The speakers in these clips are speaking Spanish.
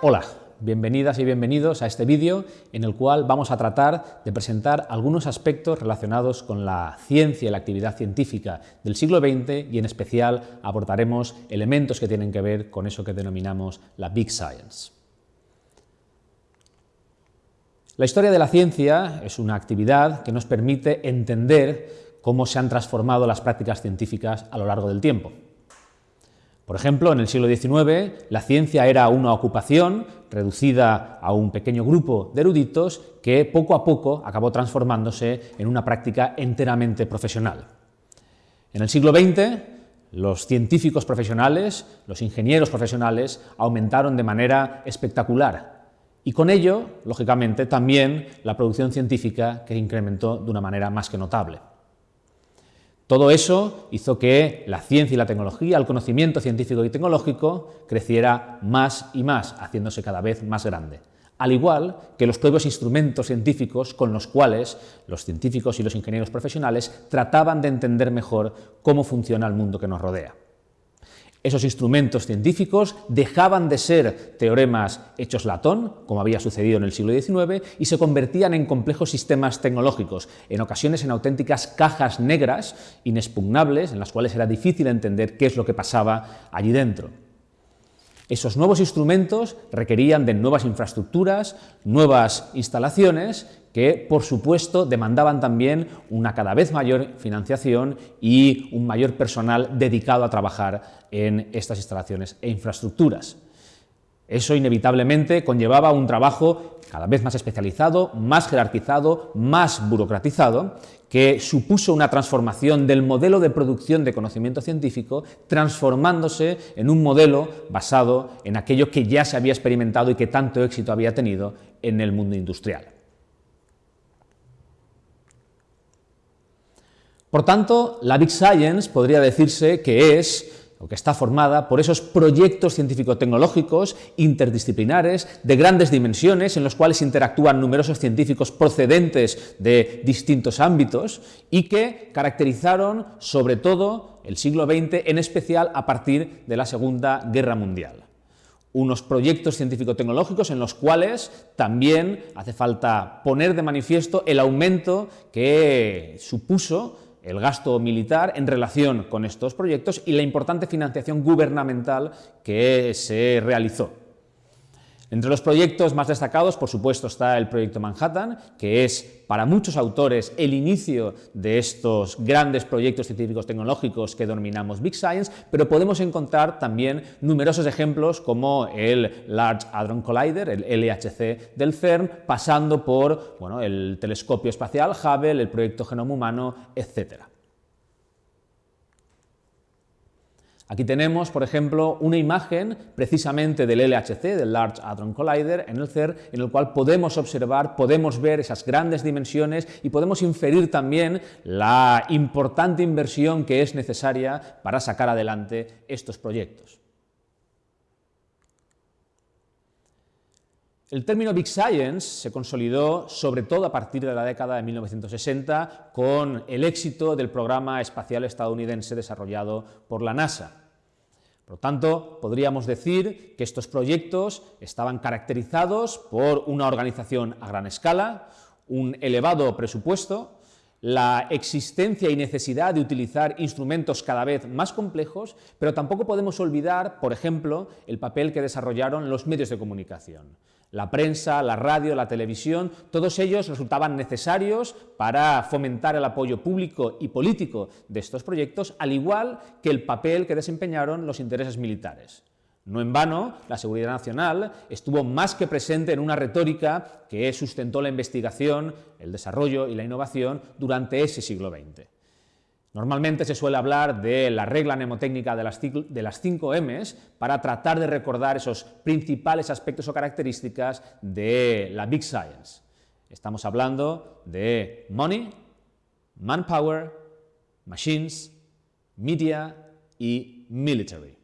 Hola, bienvenidas y bienvenidos a este vídeo en el cual vamos a tratar de presentar algunos aspectos relacionados con la ciencia y la actividad científica del siglo XX y en especial abordaremos elementos que tienen que ver con eso que denominamos la Big Science. La historia de la ciencia es una actividad que nos permite entender cómo se han transformado las prácticas científicas a lo largo del tiempo. Por ejemplo, en el siglo XIX la ciencia era una ocupación reducida a un pequeño grupo de eruditos que poco a poco acabó transformándose en una práctica enteramente profesional. En el siglo XX los científicos profesionales, los ingenieros profesionales aumentaron de manera espectacular y con ello, lógicamente, también la producción científica que incrementó de una manera más que notable. Todo eso hizo que la ciencia y la tecnología, el conocimiento científico y tecnológico creciera más y más, haciéndose cada vez más grande. Al igual que los propios instrumentos científicos con los cuales los científicos y los ingenieros profesionales trataban de entender mejor cómo funciona el mundo que nos rodea. Esos instrumentos científicos dejaban de ser teoremas hechos latón, como había sucedido en el siglo XIX, y se convertían en complejos sistemas tecnológicos, en ocasiones en auténticas cajas negras, inexpugnables, en las cuales era difícil entender qué es lo que pasaba allí dentro. Esos nuevos instrumentos requerían de nuevas infraestructuras, nuevas instalaciones que, por supuesto, demandaban también una cada vez mayor financiación y un mayor personal dedicado a trabajar en estas instalaciones e infraestructuras. Eso inevitablemente conllevaba un trabajo cada vez más especializado, más jerarquizado, más burocratizado, que supuso una transformación del modelo de producción de conocimiento científico, transformándose en un modelo basado en aquello que ya se había experimentado y que tanto éxito había tenido en el mundo industrial. Por tanto, la Big Science podría decirse que es o que está formada por esos proyectos científico-tecnológicos interdisciplinares de grandes dimensiones en los cuales interactúan numerosos científicos procedentes de distintos ámbitos y que caracterizaron sobre todo el siglo XX, en especial a partir de la Segunda Guerra Mundial. Unos proyectos científico-tecnológicos en los cuales también hace falta poner de manifiesto el aumento que supuso el gasto militar en relación con estos proyectos y la importante financiación gubernamental que se realizó. Entre los proyectos más destacados, por supuesto, está el proyecto Manhattan, que es para muchos autores el inicio de estos grandes proyectos científicos tecnológicos que denominamos Big Science, pero podemos encontrar también numerosos ejemplos como el Large Hadron Collider, el LHC del CERN, pasando por bueno, el telescopio espacial Hubble, el proyecto Genoma Humano, etc. Aquí tenemos, por ejemplo, una imagen precisamente del LHC, del Large Hadron Collider, en el CER, en el cual podemos observar, podemos ver esas grandes dimensiones y podemos inferir también la importante inversión que es necesaria para sacar adelante estos proyectos. El término Big Science se consolidó sobre todo a partir de la década de 1960 con el éxito del programa espacial estadounidense desarrollado por la NASA. Por lo tanto, podríamos decir que estos proyectos estaban caracterizados por una organización a gran escala, un elevado presupuesto, la existencia y necesidad de utilizar instrumentos cada vez más complejos, pero tampoco podemos olvidar, por ejemplo, el papel que desarrollaron los medios de comunicación. La prensa, la radio, la televisión, todos ellos resultaban necesarios para fomentar el apoyo público y político de estos proyectos, al igual que el papel que desempeñaron los intereses militares. No en vano, la seguridad nacional estuvo más que presente en una retórica que sustentó la investigación, el desarrollo y la innovación durante ese siglo XX. Normalmente se suele hablar de la regla mnemotécnica de las, de las 5 Ms para tratar de recordar esos principales aspectos o características de la Big Science. Estamos hablando de money, manpower, machines, media y military.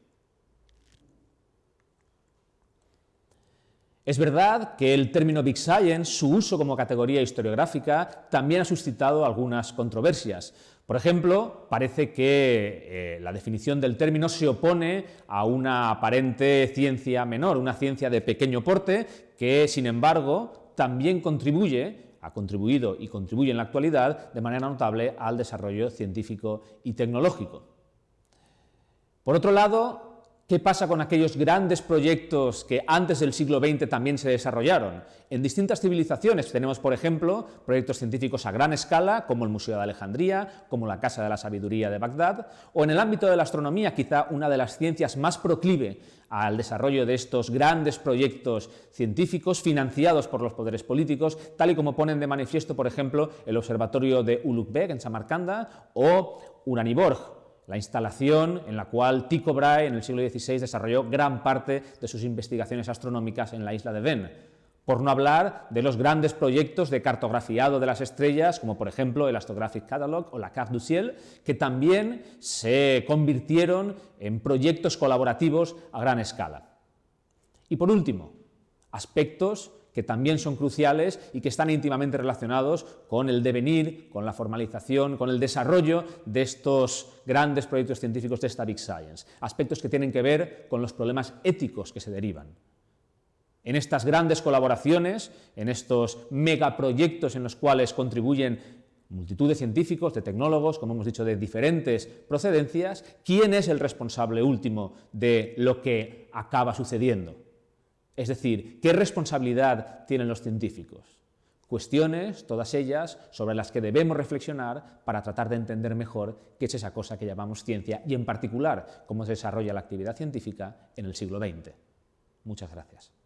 Es verdad que el término Big Science, su uso como categoría historiográfica, también ha suscitado algunas controversias. Por ejemplo, parece que eh, la definición del término se opone a una aparente ciencia menor, una ciencia de pequeño porte, que, sin embargo, también contribuye ha contribuido y contribuye en la actualidad de manera notable al desarrollo científico y tecnológico. Por otro lado, ¿Qué pasa con aquellos grandes proyectos que antes del siglo XX también se desarrollaron? En distintas civilizaciones tenemos, por ejemplo, proyectos científicos a gran escala, como el Museo de Alejandría, como la Casa de la Sabiduría de Bagdad, o en el ámbito de la astronomía, quizá una de las ciencias más proclive al desarrollo de estos grandes proyectos científicos financiados por los poderes políticos, tal y como ponen de manifiesto, por ejemplo, el Observatorio de Ulugh en Samarcanda o Uraniborg, la instalación en la cual Tycho Brahe en el siglo XVI desarrolló gran parte de sus investigaciones astronómicas en la isla de Venn, por no hablar de los grandes proyectos de cartografiado de las estrellas, como por ejemplo el Astrographic Catalog o la Carte du Ciel, que también se convirtieron en proyectos colaborativos a gran escala. Y por último, aspectos que también son cruciales y que están íntimamente relacionados con el devenir, con la formalización, con el desarrollo de estos grandes proyectos científicos de esta Big Science, aspectos que tienen que ver con los problemas éticos que se derivan. En estas grandes colaboraciones, en estos megaproyectos en los cuales contribuyen multitud de científicos, de tecnólogos, como hemos dicho, de diferentes procedencias, ¿quién es el responsable último de lo que acaba sucediendo? Es decir, ¿qué responsabilidad tienen los científicos? Cuestiones, todas ellas, sobre las que debemos reflexionar para tratar de entender mejor qué es esa cosa que llamamos ciencia y, en particular, cómo se desarrolla la actividad científica en el siglo XX. Muchas gracias.